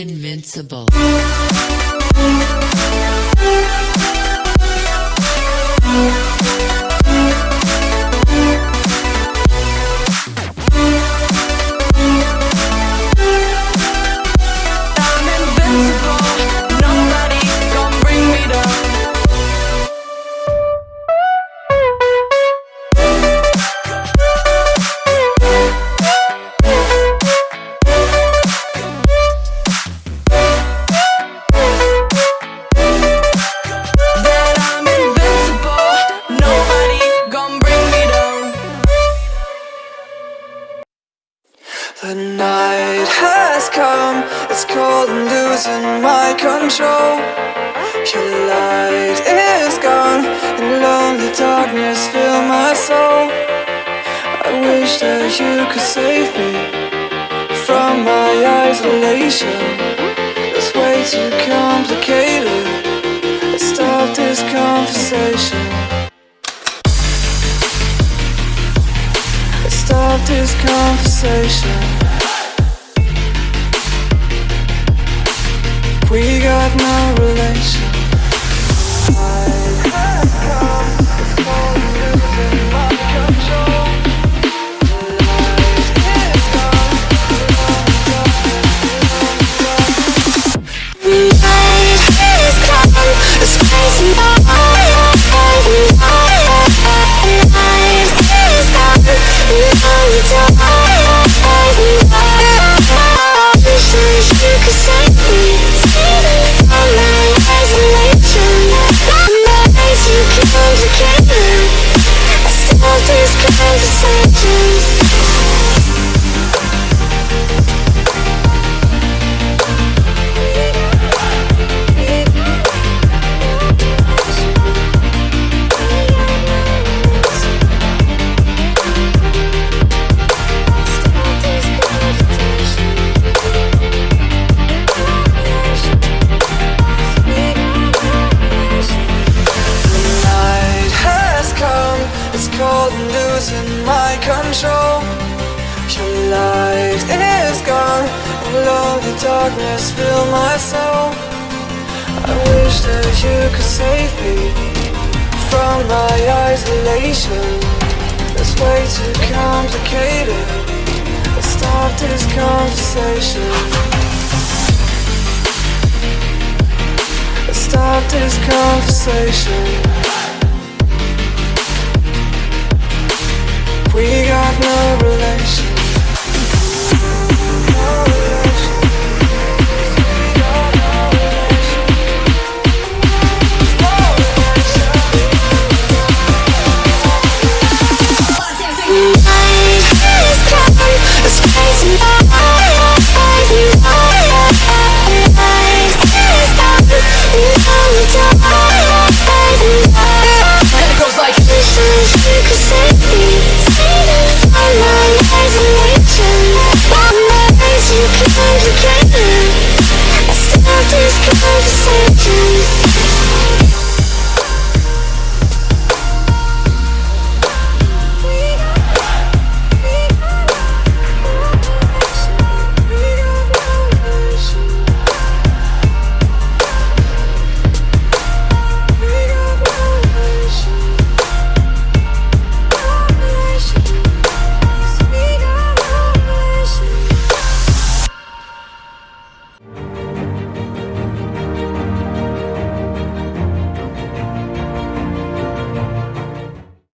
Invincible. Has come, it's cold and losing my control. Your light is gone, and lonely darkness fill my soul. I wish that you could save me from my isolation. It's way too complicated. Let's stop this conversation. Stop this conversation. We got no relation. And losing my control. Your light is gone, and lonely darkness fill my soul. I wish that you could save me from my isolation. It's way too complicated. Let's stop this conversation. Stop this conversation. Relation. Thank you.